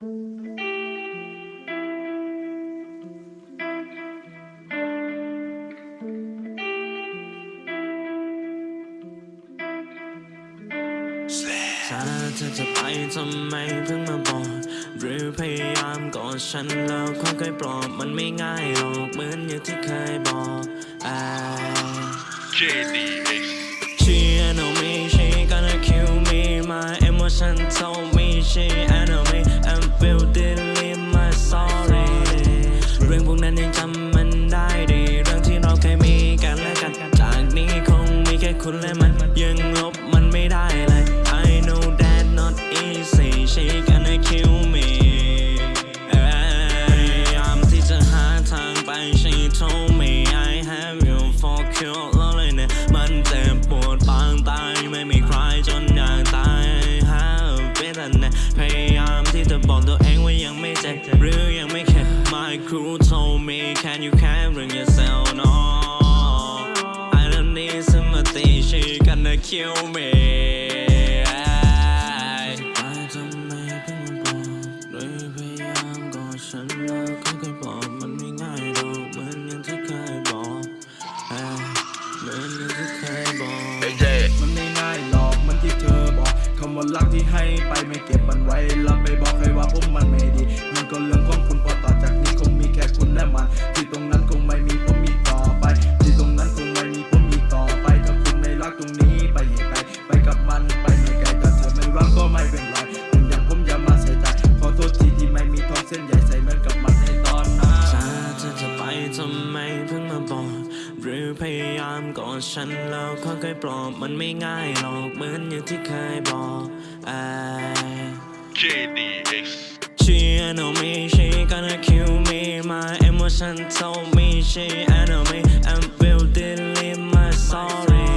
ถ้าเธอจะไปทำไมเพิ่งมาบอก หรือพยายามกอดฉันแล้วค่อยๆปลอบมันไม่ง่ายหรอกเหมือนอย่างที่เคยบอกอ่า JDX She know me, she gonna kill me. My emotion told me she คุณและมันยังลบมันไม่ได้เลย I know that not easy. She gonna kill me. พยายามที่จะหาทางไป She told me I have you for cure แล้วเลยเนี่ยมันเจ็บปวดปางตาย ไม่มีใครจนอยากตาย have been เนี่ยพยายามที่จะบอกตัวเองว่ายังไม่เจ็บหรือยังไม่เข็ด My crew told me can you carry yourself kill me ไปทำไมเพิ่งมาบอกโดยพยายามกอดฉันแล้วค่อยๆบอกมันไม่ง่ายหรอกเหมือนอย่างที่เคยบอกเอ้ยเหมือนอย่างที่เคยบอก AJ มันไม่ง่ายหรอกมันที่เธอบอกคำว่ารักที่ให้ไปไม่เก็บมันไว้แล้วไปบอกใครว่าผม ทำไมเพิ่งมาบอก หรือพยายามกอดฉันแล้วค่อยๆปลอบมันไม่ง่ายหรอกเหมือนอย่างที่เคยบอกเอ้ย JDX She know me, she gonna kill me. My emotion told me she enemy and will delete my sorry.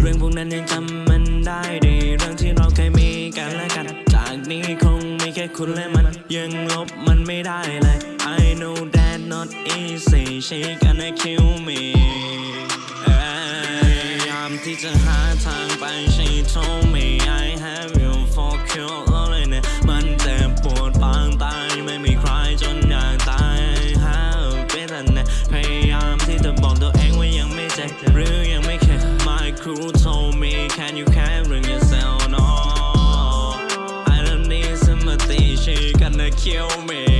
เรื่องพวกนั้นยังจำมันได้ดีเรื่องที่เราเคยมีกันและกัน จากนี้คงมีแค่คุณและมันยังลบมันไม่ได้เลย I know that not easy she gonna kill me ามที่จะหาทางไป she told me I have you for cure แล้วเลยเนี่ยมันเจ็บปวดปางตาย ไม่มีใครจนอยากตาย have been เนี่ยพยายามที่จะบอกตัวเองว่ายังไม่เจ็บหรือยังไม่เข็ด My crew told me can you carry yourself no I don't need sympathy she gonna kill me